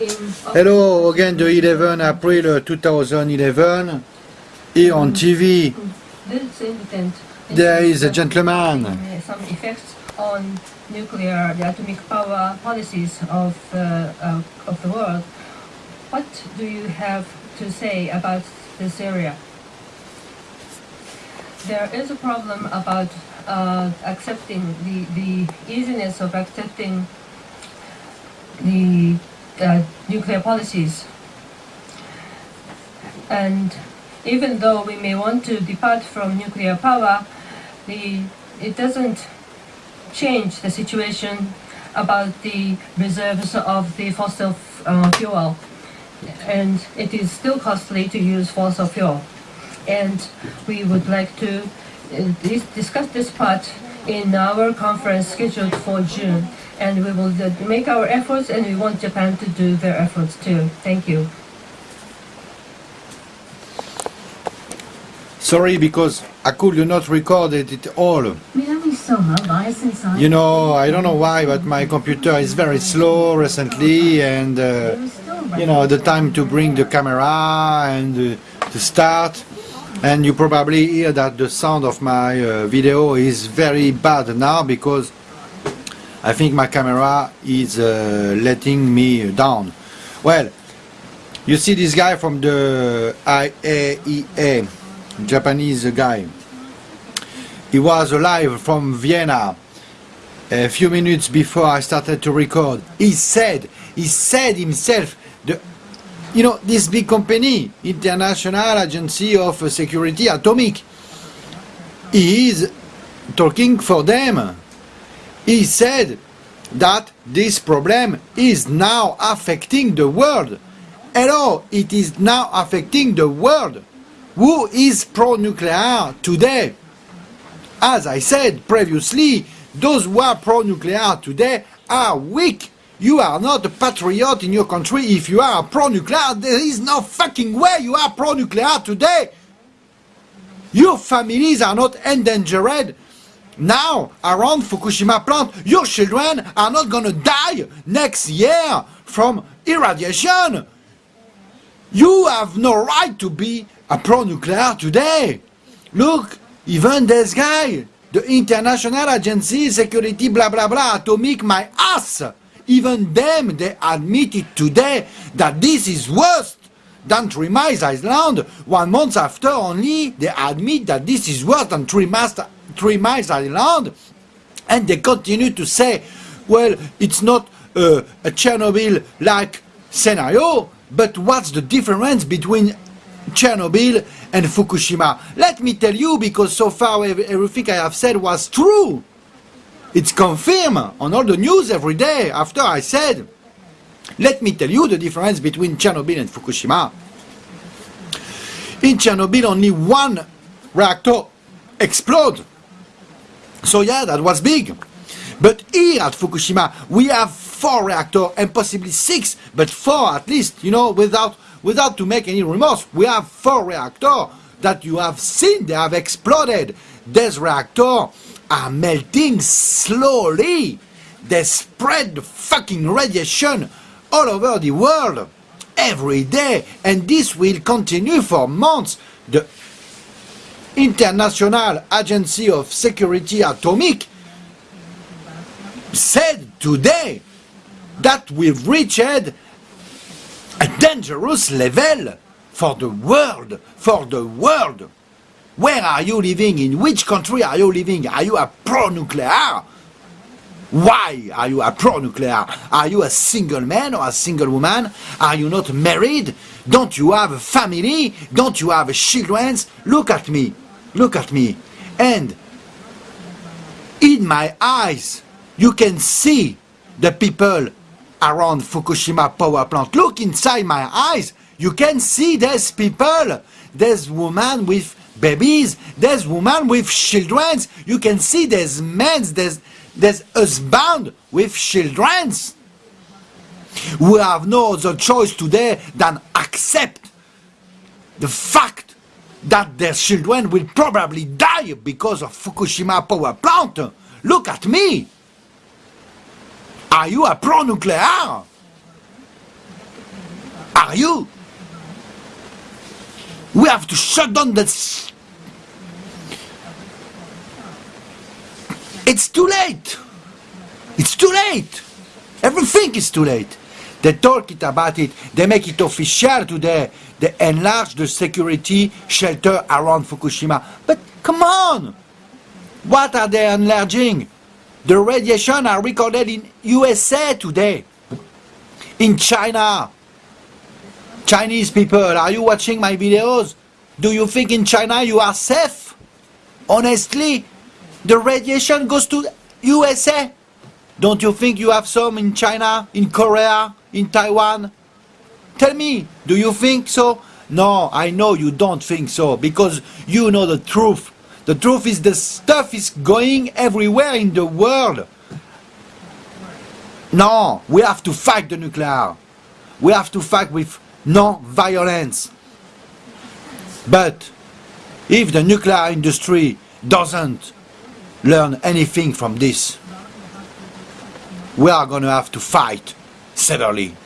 Hello again, the 11 April 2011. Here on TV, there is a gentleman. uh, some effects on nuclear, the atomic power policies of the uh, of the world. What do you have to say about this area? There is a problem about uh, accepting the the easiness of accepting the uh, nuclear policies. And even though we may want to depart from nuclear power, the, it doesn't change the situation about the reserves of the fossil uh, fuel. And it is still costly to use fossil fuel. And we would like to uh, dis- discuss this part in our conference scheduled for June. And we will make our efforts, and we want Japan to do their efforts too. Thank you. Sorry, because I could not record it all. You know, I don't know why, but my computer is very slow recently, and uh, you know, the time to bring the camera and uh, to start and you probably hear that the sound of my uh, video is very bad now because I think my camera is uh, letting me down. Well, you see this guy from the IAEA, Japanese guy. He was alive from Vienna a few minutes before I started to record. He said, he said himself, you know, this big company, International Agency of Security Atomic, is talking for them. He said that this problem is now affecting the world. Hello, it is now affecting the world. Who is pro-nuclear today? As I said previously, those who are pro-nuclear today are weak. You are not a patriot in your country if you are pro-nuclear. There is no fucking way you are pro-nuclear today. Your families are not endangered now around Fukushima plant. Your children are not gonna die next year from irradiation. You have no right to be a pro-nuclear today. Look, even this guy, the International Agency Security blah blah blah atomic my ass. Even them they admitted today that this is worse than Three Miles Island. One month after only they admit that this is worse than Three, Mas- Three Miles Island. And they continue to say, well, it's not uh, a Chernobyl-like scenario, but what's the difference between Chernobyl and Fukushima? Let me tell you, because so far everything I have said was true. It's confirmed on all the news every day after I said. Let me tell you the difference between Chernobyl and Fukushima. In Chernobyl, only one reactor exploded. So yeah, that was big. But here at Fukushima, we have four reactors and possibly six, but four at least, you know, without without to make any remorse. We have four reactors that you have seen, they have exploded. These reactors are melting slowly. They spread fucking radiation all over the world every day, and this will continue for months. The International Agency of Security Atomic said today that we've reached a dangerous level for the world, for the world. Where are you living? In which country are you living? Are you a pro-nuclear? Why are you a pro-nuclear? Are you a single man or a single woman? Are you not married? Don't you have a family? Don't you have children? Look at me. Look at me. And in my eyes, you can see the people around Fukushima power plant. Look inside my eyes. You can see there's people. There's women with babies. There's women with children. You can see there's men. There's there's husband with children. We have no other choice today than accept the fact that their children will probably die because of Fukushima power plant. Look at me. Are you a pro-nuclear? are you? We have to shut down that. It's too late. It's too late. Everything is too late. They talk it about it. They make it official today. They enlarge the security shelter around Fukushima. But come on! What are they enlarging? The radiation are recorded in USA today. In China. Chinese people, are you watching my videos? Do you think in China you are safe? Honestly, the radiation goes to USA. Don't you think you have some in China, in Korea, in Taiwan? Tell me, do you think so? No, I know you don't think so because you know the truth. The truth is the stuff is going everywhere in the world. No, we have to fight the nuclear. We have to fight with non-violence. But if the nuclear industry doesn't learn anything from this, we are going to have to fight severely.